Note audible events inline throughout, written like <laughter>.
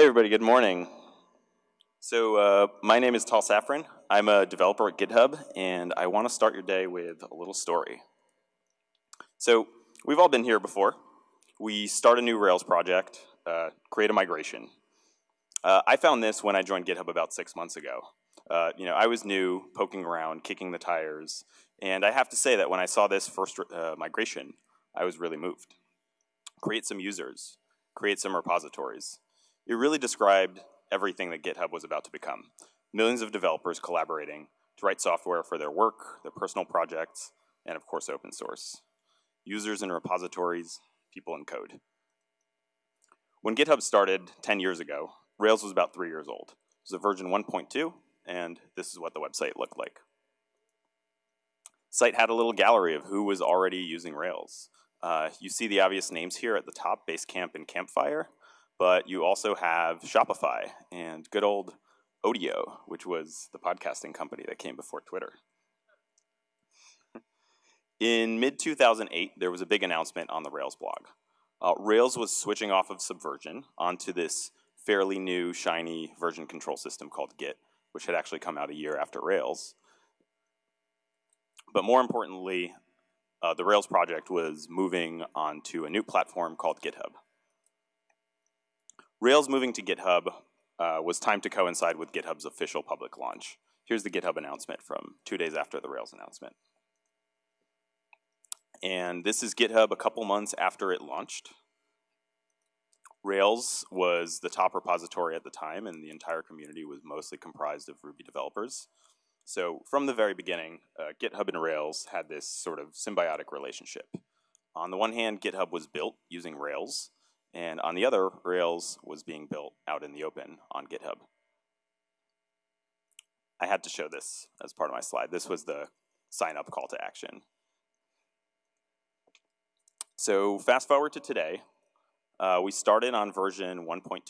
Hey everybody, good morning. So uh, my name is Tal Safran. I'm a developer at GitHub, and I want to start your day with a little story. So we've all been here before. We start a new Rails project, uh, create a migration. Uh, I found this when I joined GitHub about six months ago. Uh, you know, I was new, poking around, kicking the tires, and I have to say that when I saw this first uh, migration, I was really moved. Create some users, create some repositories. It really described everything that GitHub was about to become. Millions of developers collaborating to write software for their work, their personal projects, and of course open source. Users and repositories, people in code. When GitHub started 10 years ago, Rails was about three years old. It was a version 1.2, and this is what the website looked like. Site had a little gallery of who was already using Rails. Uh, you see the obvious names here at the top, Basecamp and Campfire, but you also have Shopify and good old Odeo, which was the podcasting company that came before Twitter. In mid 2008, there was a big announcement on the Rails blog. Uh, Rails was switching off of Subversion onto this fairly new, shiny version control system called Git, which had actually come out a year after Rails. But more importantly, uh, the Rails project was moving onto a new platform called GitHub. Rails moving to GitHub uh, was timed to coincide with GitHub's official public launch. Here's the GitHub announcement from two days after the Rails announcement. And this is GitHub a couple months after it launched. Rails was the top repository at the time, and the entire community was mostly comprised of Ruby developers. So from the very beginning, uh, GitHub and Rails had this sort of symbiotic relationship. On the one hand, GitHub was built using Rails, and on the other, Rails was being built out in the open on GitHub. I had to show this as part of my slide. This was the sign up call to action. So fast forward to today, uh, we started on version 1.2.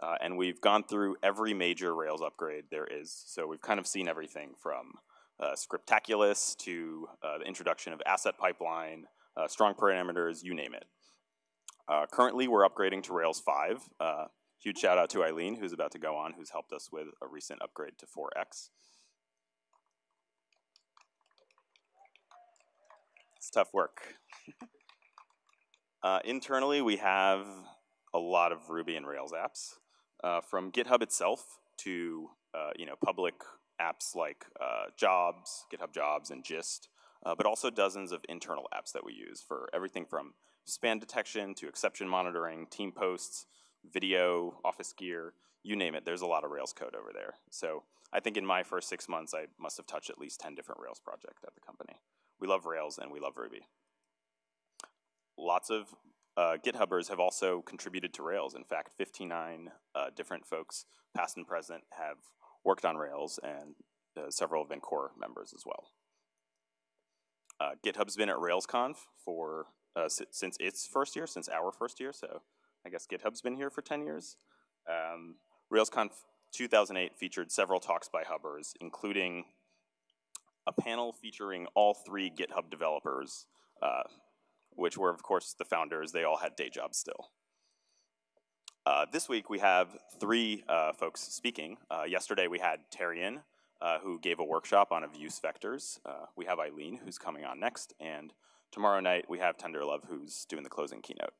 Uh, and we've gone through every major Rails upgrade there is. So we've kind of seen everything from uh, Scriptaculous to uh, the introduction of asset pipeline, uh, strong parameters, you name it. Uh, currently, we're upgrading to Rails 5. Uh, huge shout out to Eileen, who's about to go on, who's helped us with a recent upgrade to 4x. It's tough work. <laughs> uh, internally, we have a lot of Ruby and Rails apps. Uh, from GitHub itself to uh, you know public apps like uh, Jobs, GitHub Jobs, and Gist, but also dozens of internal apps that we use for everything from spam detection to exception monitoring, team posts, video, office gear, you name it, there's a lot of Rails code over there. So I think in my first six months, I must have touched at least 10 different Rails projects at the company. We love Rails and we love Ruby. Lots of uh, GitHubbers have also contributed to Rails. In fact, 59 uh, different folks, past and present, have worked on Rails, and uh, several have been core members as well. Uh, GitHub's been at RailsConf for uh, since its first year, since our first year. So I guess GitHub's been here for 10 years. Um, RailsConf 2008 featured several talks by Hubbers, including a panel featuring all three GitHub developers, uh, which were, of course, the founders. They all had day jobs still. Uh, this week we have three uh, folks speaking. Uh, yesterday we had Terrian, uh, who gave a workshop on abuse vectors. Uh, we have Eileen, who's coming on next, and Tomorrow night, we have Tenderlove who's doing the closing keynote.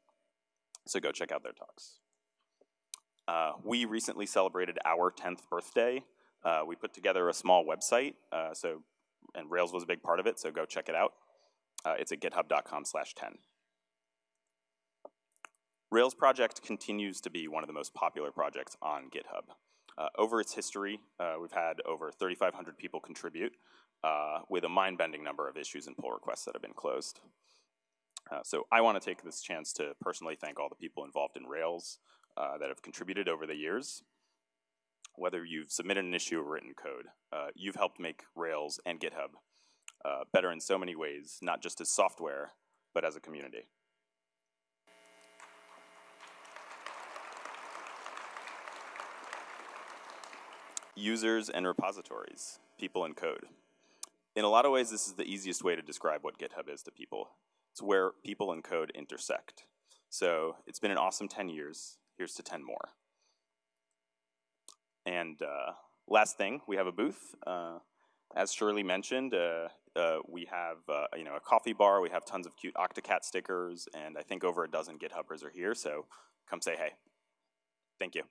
So go check out their talks. Uh, we recently celebrated our 10th birthday. Uh, we put together a small website, uh, so and Rails was a big part of it, so go check it out. Uh, it's at github.com slash 10. Rails project continues to be one of the most popular projects on GitHub. Uh, over its history, uh, we've had over 3,500 people contribute, uh, with a mind-bending number of issues and pull requests that have been closed. Uh, so I want to take this chance to personally thank all the people involved in Rails uh, that have contributed over the years. Whether you've submitted an issue or written code, uh, you've helped make Rails and GitHub uh, better in so many ways, not just as software, but as a community. Users and repositories, people and code in a lot of ways, this is the easiest way to describe what GitHub is to people. It's where people and code intersect. So it's been an awesome 10 years. Here's to 10 more. And uh, last thing, we have a booth. Uh, as Shirley mentioned, uh, uh we have uh, you know a coffee bar. We have tons of cute Octocat stickers, and I think over a dozen GitHubbers are here. So come say hey. Thank you.